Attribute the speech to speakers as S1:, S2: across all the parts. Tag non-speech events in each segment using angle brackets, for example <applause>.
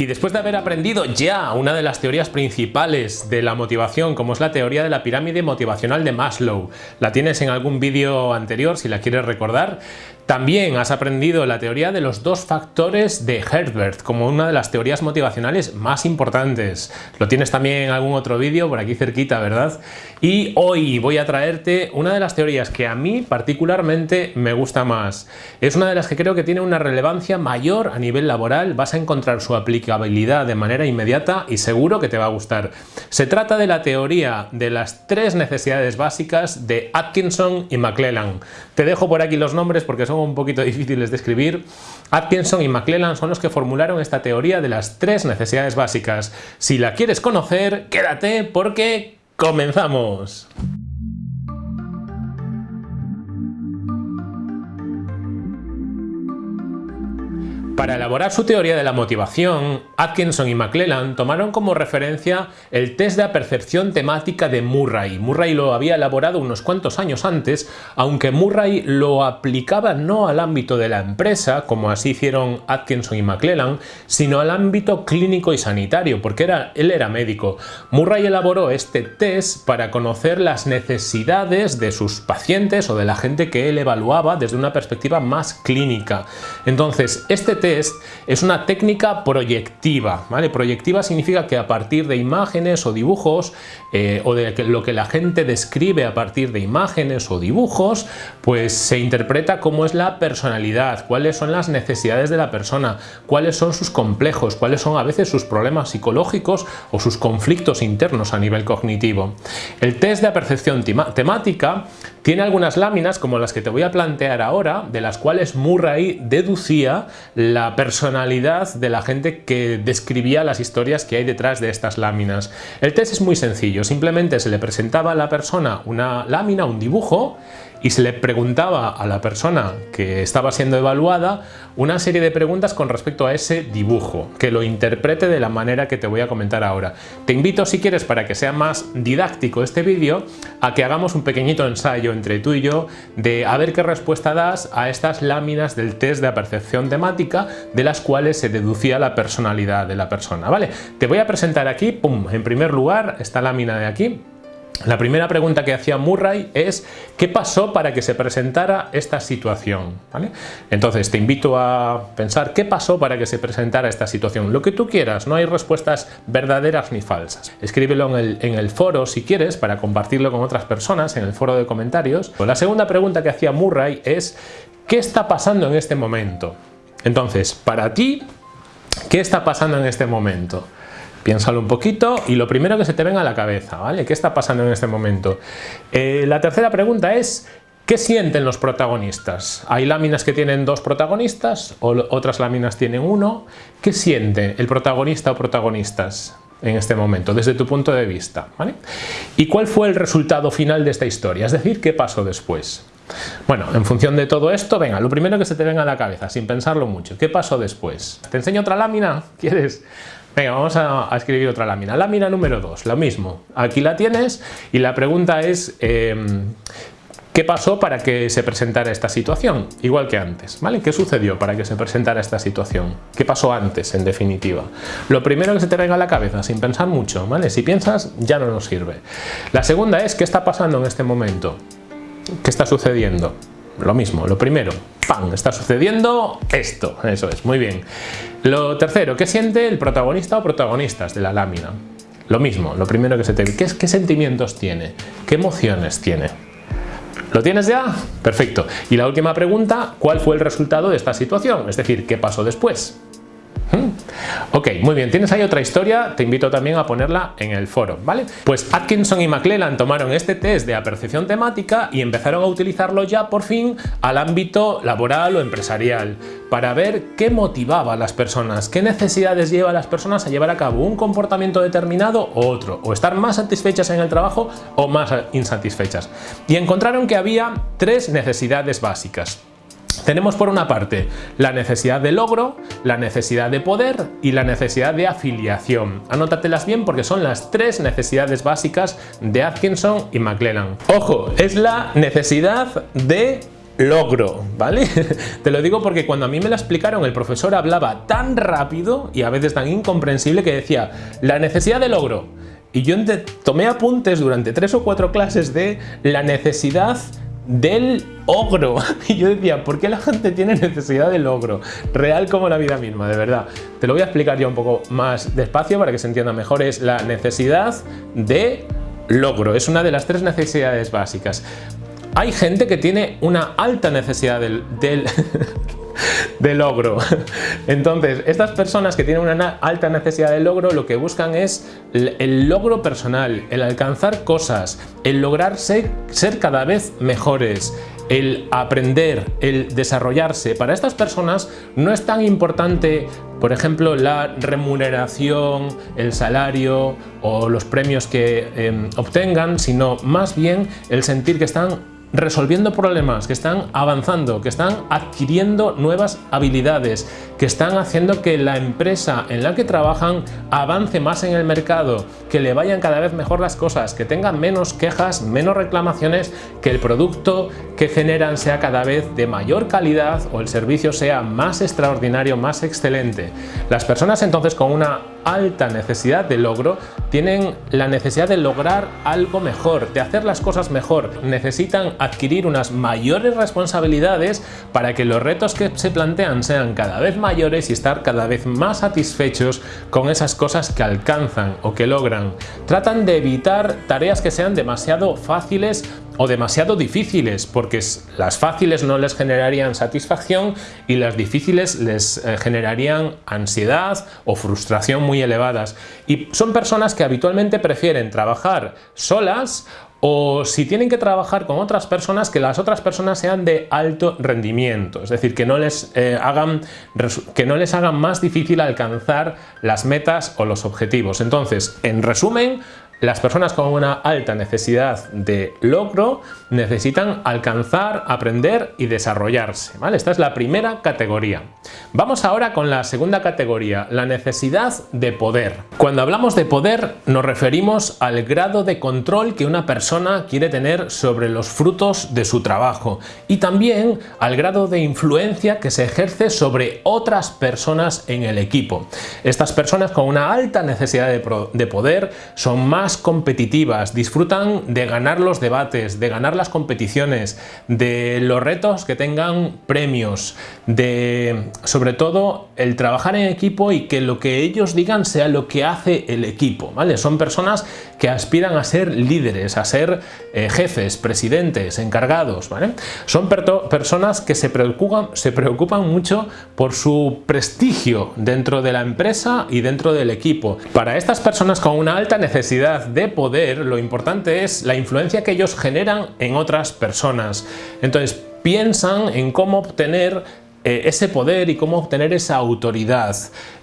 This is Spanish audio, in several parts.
S1: Y después de haber aprendido ya una de las teorías principales de la motivación, como es la teoría de la pirámide motivacional de Maslow, la tienes en algún vídeo anterior si la quieres recordar, también has aprendido la teoría de los dos factores de Herbert como una de las teorías motivacionales más importantes. Lo tienes también en algún otro vídeo por aquí cerquita, ¿verdad? Y hoy voy a traerte una de las teorías que a mí particularmente me gusta más. Es una de las que creo que tiene una relevancia mayor a nivel laboral, vas a encontrar su aplicabilidad de manera inmediata y seguro que te va a gustar. Se trata de la teoría de las tres necesidades básicas de Atkinson y McClellan. Te dejo por aquí los nombres porque son un poquito difíciles de escribir. Atkinson y McClellan son los que formularon esta teoría de las tres necesidades básicas. Si la quieres conocer, quédate porque comenzamos. Para elaborar su teoría de la motivación, Atkinson y McClellan tomaron como referencia el test de apercepción temática de Murray. Murray lo había elaborado unos cuantos años antes, aunque Murray lo aplicaba no al ámbito de la empresa, como así hicieron Atkinson y McClellan, sino al ámbito clínico y sanitario, porque él era médico. Murray elaboró este test para conocer las necesidades de sus pacientes o de la gente que él evaluaba desde una perspectiva más clínica. Entonces, este test es una técnica proyectiva. ¿vale? Proyectiva significa que a partir de imágenes o dibujos eh, o de lo que la gente describe a partir de imágenes o dibujos, pues se interpreta cómo es la personalidad, cuáles son las necesidades de la persona, cuáles son sus complejos, cuáles son a veces sus problemas psicológicos o sus conflictos internos a nivel cognitivo. El test de percepción temática tiene algunas láminas como las que te voy a plantear ahora, de las cuales Murray deducía la personalidad de la gente que describía las historias que hay detrás de estas láminas. El test es muy sencillo, simplemente se le presentaba a la persona una lámina, un dibujo, y se le preguntaba a la persona que estaba siendo evaluada una serie de preguntas con respecto a ese dibujo, que lo interprete de la manera que te voy a comentar ahora. Te invito si quieres para que sea más didáctico este vídeo a que hagamos un pequeñito ensayo entre tú y yo de a ver qué respuesta das a estas láminas del test de percepción temática de las cuales se deducía la personalidad de la persona. ¿vale? Te voy a presentar aquí, pum, en primer lugar esta lámina de aquí, la primera pregunta que hacía Murray es ¿qué pasó para que se presentara esta situación? Entonces te invito a pensar ¿qué pasó para que se presentara esta situación? Lo que tú quieras, no hay respuestas verdaderas ni falsas. Escríbelo en el, en el foro si quieres para compartirlo con otras personas en el foro de comentarios. La segunda pregunta que hacía Murray es ¿qué está pasando en este momento? Entonces, para ti, ¿qué está pasando en este momento? Piénsalo un poquito y lo primero que se te venga a la cabeza, ¿vale? ¿Qué está pasando en este momento? Eh, la tercera pregunta es, ¿qué sienten los protagonistas? Hay láminas que tienen dos protagonistas, o otras láminas tienen uno. ¿Qué siente el protagonista o protagonistas? en este momento, desde tu punto de vista. ¿vale? ¿Y cuál fue el resultado final de esta historia? Es decir, ¿qué pasó después? Bueno, en función de todo esto, venga, lo primero que se te venga a la cabeza, sin pensarlo mucho, ¿qué pasó después? ¿Te enseño otra lámina? <laughs> ¿Quieres? Venga, vamos a, escribir otra lámina. Lámina número 2, lo mismo. Aquí la tienes y la pregunta es em, ¿qué pasó para que se presentara esta situación? Igual que antes, ¿vale? ¿Qué sucedió para que se presentara esta situación? ¿Qué pasó antes, en definitiva? Lo primero que se te venga a la cabeza, sin pensar mucho, ¿vale? Si piensas, ya no nos sirve. La segunda es ¿qué está pasando en este momento? ¿Qué está sucediendo? Lo mismo, lo primero, ¡pam! Está sucediendo esto, eso es, muy bien. Lo tercero, ¿qué siente el protagonista o protagonistas de la lámina? Lo mismo, lo primero que se te... ¿Qué, qué sentimientos tiene? ¿Qué emociones tiene? ¿Lo tienes ya? Perfecto. Y la última pregunta, ¿cuál fue el resultado de esta situación? Es decir, ¿qué pasó después? ¿Mm? Ok, muy bien, tienes ahí otra historia, te invito también a ponerla en el foro, ¿vale? Pues Atkinson y McClellan tomaron este test de apercepción temática y empezaron a utilizarlo ya por fin al ámbito laboral o empresarial para ver qué motivaba a las personas, qué necesidades lleva a las personas a llevar a cabo un comportamiento determinado o otro, o estar más satisfechas en el trabajo o más insatisfechas. Y encontraron que había tres necesidades básicas. Tenemos por una parte la necesidad de logro, la necesidad de poder y la necesidad de afiliación. Anótatelas bien porque son las tres necesidades básicas de Atkinson y McLennan. Ojo, es la necesidad de logro, ¿vale? <laughs> Te lo digo porque cuando a mí me la explicaron el profesor hablaba tan rápido y a veces tan incomprensible que decía la necesidad de logro. Y yo tomé apuntes durante tres o cuatro clases de la necesidad del ogro. <laughs> Y yo decía, ¿por qué la gente tiene necesidad del ogro? Real como la vida misma, de verdad. Te lo voy a explicar yo un poco más despacio para que se entienda mejor. Es la necesidad de logro. Es una de las tres necesidades básicas. Hay gente que tiene una alta necesidad del, <laughs> <laughs> de logro. <laughs> Entonces, estas personas que tienen una alta necesidad de logro lo que buscan es el logro personal, el alcanzar cosas, el lograr ser, cada vez mejores, el aprender, el desarrollarse. Para estas personas no es tan importante, por ejemplo, la remuneración, el salario o los premios que em, obtengan, sino más bien el sentir que están resolviendo problemas, que están avanzando, que están adquiriendo nuevas habilidades, que están haciendo que la empresa en la que trabajan avance más en el mercado, que le vayan cada vez mejor las cosas, que tengan menos quejas, menos reclamaciones, que el producto que generan sea cada vez de mayor calidad o el servicio sea más extraordinario, más excelente. Las personas entonces con una alta necesidad de logro tienen la necesidad de lograr algo mejor, de hacer las cosas mejor. Necesitan adquirir unas mayores responsabilidades para que los retos que se plantean sean cada vez mayores y estar cada vez más satisfechos con esas cosas que alcanzan o que logran. Tratan de evitar tareas que sean demasiado fáciles o demasiado difíciles, porque las fáciles no les generarían satisfacción y las difíciles les eh, generarían ansiedad o frustración muy elevadas. Y son personas que habitualmente prefieren trabajar solas o si tienen que trabajar con otras personas, que las otras personas sean de alto rendimiento, es decir, que no les, eh, hagan, que no les hagan más difícil alcanzar las metas o los objetivos. Entonces, en resumen, las personas con una alta necesidad de logro necesitan alcanzar, aprender y desarrollarse. ¿vale? Esta es la primera categoría. Vamos ahora con la segunda categoría, la necesidad de poder. Cuando hablamos de poder nos referimos al grado de control que una persona quiere tener sobre los frutos de su trabajo y también al grado de influencia que se ejerce sobre otras personas en el equipo. Estas personas con una alta necesidad de poder son más competitivas, disfrutan de ganar los debates, de ganar las competiciones, de los retos que tengan premios, de sobre todo el trabajar en equipo y que lo que ellos digan sea lo que hace el equipo, ¿vale? Son personas que aspiran a ser líderes, a ser eh, jefes, presidentes, encargados, ¿vale? Son personas que se preocupan, se preocupan mucho por su prestigio dentro de la empresa y dentro del equipo. Para estas personas con una alta necesidad de poder, lo importante es la influencia que ellos generan en otras personas. Entonces piensan en cómo obtener eh, ese poder y cómo obtener esa autoridad.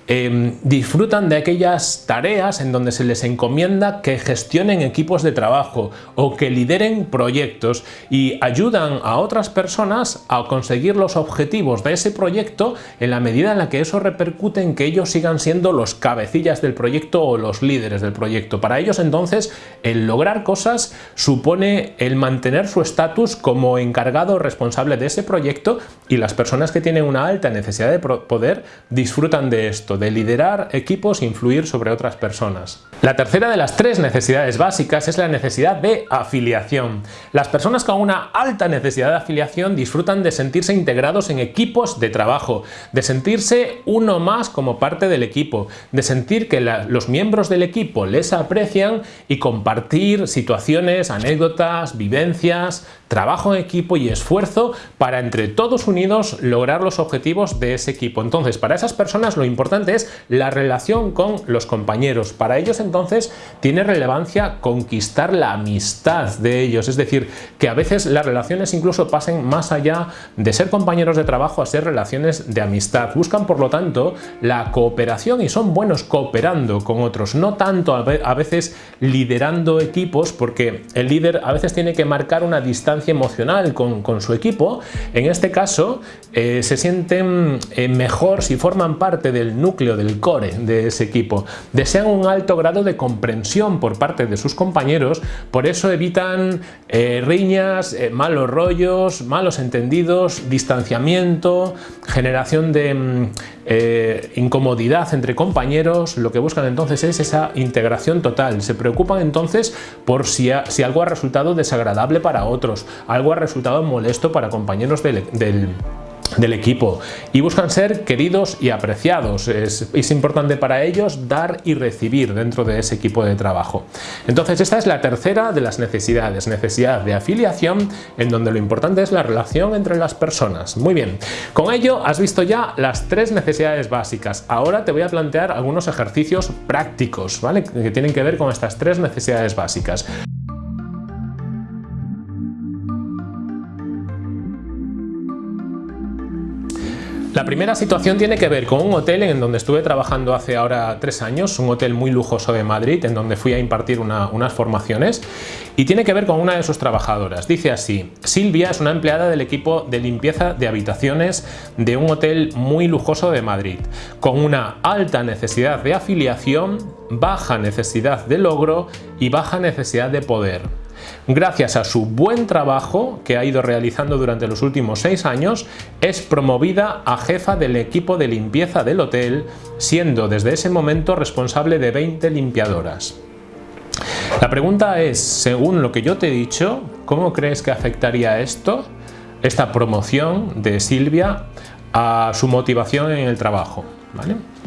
S1: Em, disfrutan de aquellas tareas en donde se les encomienda que gestionen equipos de trabajo o que lideren proyectos y ayudan a otras personas a conseguir los objetivos de ese proyecto en la medida en la que eso repercute en que ellos sigan siendo los cabecillas del proyecto o los líderes del proyecto. Para ellos entonces el lograr cosas supone el mantener su estatus como encargado responsable de ese proyecto y las personas que tienen una alta necesidad de poder disfrutan de esto de liderar equipos e influir sobre otras personas. La tercera de las tres necesidades básicas es la necesidad de afiliación. Las personas con una alta necesidad de afiliación disfrutan de sentirse integrados en equipos de trabajo, de sentirse uno más como parte del equipo, de sentir que los miembros del equipo les aprecian y compartir situaciones, anécdotas, vivencias, trabajo en equipo y esfuerzo para entre todos unidos lograr los objetivos de ese equipo. Entonces, para esas personas lo importante es la relación con los compañeros. Para ellos tiene relevancia conquistar la amistad de ellos, es decir, que a veces las relaciones incluso pasen más allá de ser compañeros de trabajo a ser relaciones de amistad. Buscan por lo tanto la cooperación y son buenos cooperando con otros, no tanto a veces liderando equipos porque el líder a veces tiene que marcar una distancia emocional con, su equipo. En este caso eh, se sienten eh, mejor si forman parte del núcleo, del core de ese equipo. Desean un alto grado de comprensión por parte de sus compañeros, por eso evitan eh, riñas, eh, malos rollos, malos entendidos, distanciamiento, generación de mm, eh, incomodidad entre compañeros, lo que buscan entonces es esa integración total. Se preocupan entonces por si, si algo ha resultado desagradable para otros, algo ha resultado molesto para compañeros del, del del equipo y buscan ser queridos y apreciados. Es, importante para ellos dar y recibir dentro de ese equipo de trabajo. Entonces esta es la tercera de las necesidades, necesidad de afiliación en donde lo importante es la relación entre las personas. Muy bien, con ello has visto ya las tres necesidades básicas. Ahora te voy a plantear algunos ejercicios prácticos ¿vale? que tienen que ver con estas tres necesidades básicas. La primera situación tiene que ver con un hotel en donde estuve trabajando hace ahora tres años, un hotel muy lujoso de Madrid, en donde fui a impartir unas formaciones y tiene que ver con una de sus trabajadoras. Dice así, Silvia es una empleada del equipo de limpieza de habitaciones de un hotel muy lujoso de Madrid, con una alta necesidad de afiliación, baja necesidad de logro y baja necesidad de poder. Gracias a su buen trabajo que ha ido realizando durante los últimos seis años, es promovida a jefa del equipo de limpieza del hotel, siendo desde ese momento responsable de 20 limpiadoras. La pregunta es, según lo que yo te he dicho, ¿cómo crees que afectaría esto, esta promoción de Silvia, a su motivación en el trabajo?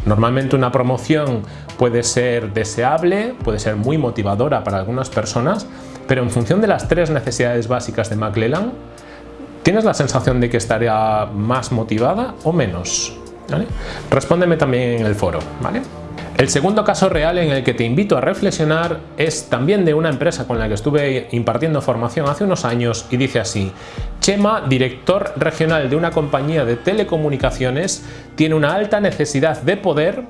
S1: Normalmente una promoción puede ser deseable, puede ser muy motivadora para algunas personas, pero en función de las tres necesidades básicas de McClellan, ¿tienes la sensación de que estaría más motivada o menos? Respóndeme también en el foro. ¿vale? El segundo caso real en el que te invito a reflexionar es también de una empresa con la que estuve impartiendo formación hace unos años y dice así Chema, director regional de una compañía de telecomunicaciones, tiene una alta necesidad de poder,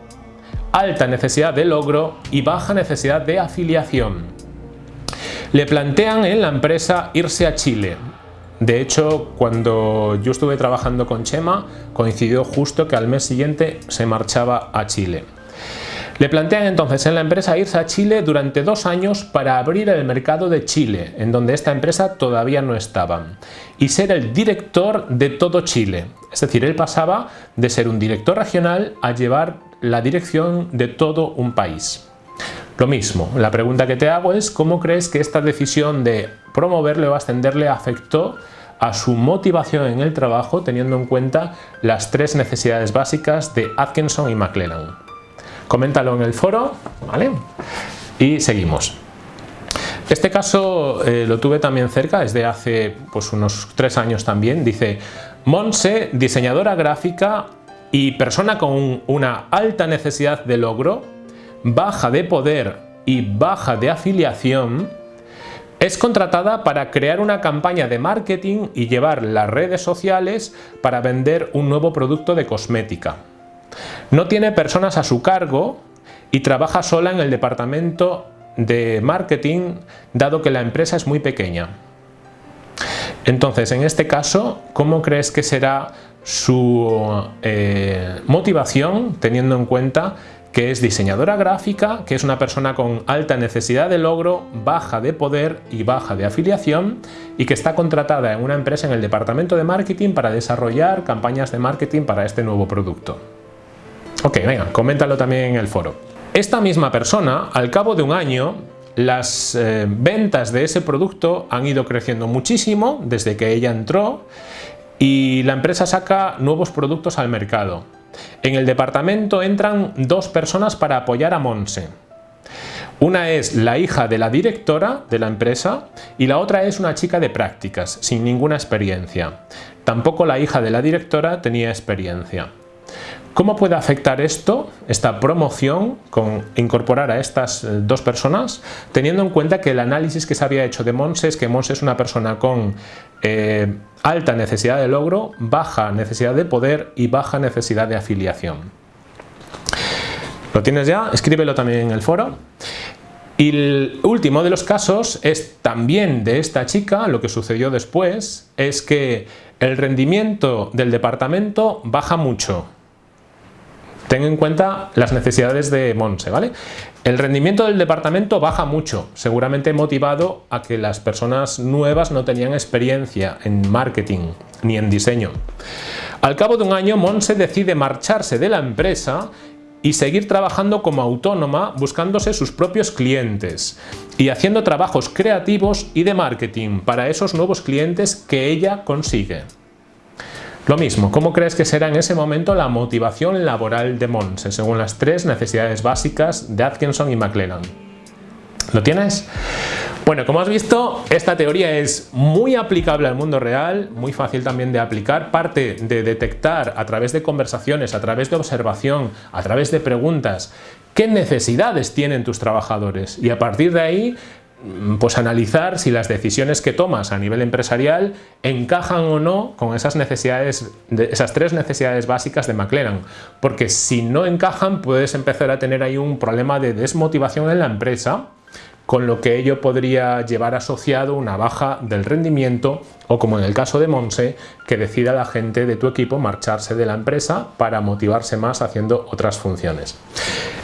S1: alta necesidad de logro y baja necesidad de afiliación. Le plantean en la empresa irse a Chile. De hecho, cuando yo estuve trabajando con Chema, coincidió justo que al mes siguiente se marchaba a Chile. Le plantean entonces en la empresa irse a Chile durante dos años para abrir el mercado de Chile, en donde esta empresa todavía no estaba, y ser el director de todo Chile. Es decir, él pasaba de ser un director regional a llevar la dirección de todo un país. Lo mismo, la pregunta que te hago es ¿cómo crees que esta decisión de promoverle o ascenderle afectó a su motivación en el trabajo teniendo en cuenta las tres necesidades básicas de Atkinson y McLennan? Coméntalo en el foro, ¿vale? Y seguimos. Este caso eh, lo tuve también cerca, desde hace pues, unos tres años también. Dice, Monse, diseñadora gráfica y persona con una alta necesidad de logro, baja de poder y baja de afiliación, es contratada para crear una campaña de marketing y llevar las redes sociales para vender un nuevo producto de cosmética. No tiene personas a su cargo y trabaja sola en el departamento de marketing dado que la empresa es muy pequeña. Entonces, en este caso, ¿cómo crees que será su eh, motivación teniendo en cuenta que es diseñadora gráfica, que es una persona con alta necesidad de logro, baja de poder y baja de afiliación y que está contratada en una empresa en el departamento de marketing para desarrollar campañas de marketing para este nuevo producto. Ok, venga, coméntalo también en el foro. Esta misma persona, al cabo de un año, las eh, ventas de ese producto han ido creciendo muchísimo desde que ella entró y la empresa saca nuevos productos al mercado. En el departamento entran dos personas para apoyar a Monse. Una es la hija de la directora de la empresa y la otra es una chica de prácticas, sin ninguna experiencia. Tampoco la hija de la directora tenía experiencia. ¿Cómo puede afectar esto, esta promoción, con incorporar a estas eh, dos personas, teniendo en cuenta que el análisis que se había hecho de Monse es que Monse es una persona con eh, alta necesidad de logro, baja necesidad de poder y baja necesidad de afiliación? ¿Lo tienes ya? Escríbelo también en el foro. Y el último de los casos es también de esta chica, lo que sucedió después, es que el rendimiento del departamento baja mucho ten en cuenta las necesidades de Monse, ¿vale? El rendimiento del departamento baja mucho, seguramente motivado a que las personas nuevas no tenían experiencia en marketing ni en diseño. Al cabo de un año, Monse decide marcharse de la empresa y seguir trabajando como autónoma buscándose sus propios clientes y haciendo trabajos creativos y de marketing para esos nuevos clientes que ella consigue. Lo mismo, ¿cómo crees que será en ese momento la motivación laboral de Monse según las tres necesidades básicas de Atkinson y McClellan? ¿Lo tienes? Bueno, como has visto, esta teoría es muy aplicable al mundo real, muy fácil también de aplicar, parte de detectar a través de conversaciones, a través de observación, a través de preguntas, qué necesidades tienen tus trabajadores y a partir de ahí pues analizar si las decisiones que tomas a nivel empresarial encajan o no con esas necesidades, esas tres necesidades básicas de McLaren, porque si no encajan puedes empezar a tener ahí un problema de desmotivación en la empresa con lo que ello podría llevar asociado una baja del rendimiento o como en el caso de Monse, que decida la gente de tu equipo marcharse de la empresa para motivarse más haciendo otras funciones.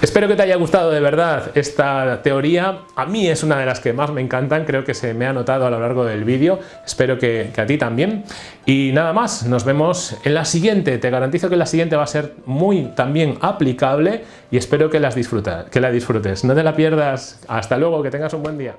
S1: Espero que te haya gustado de verdad esta teoría. A mí es una de las que más me encantan, creo que se me ha notado a lo largo del vídeo. Espero que, a ti también. Y nada más, nos vemos en la siguiente. Te garantizo que la siguiente va a ser muy también aplicable y espero que, las que la disfrutes. No te la pierdas. Hasta luego, que tengas un buen día.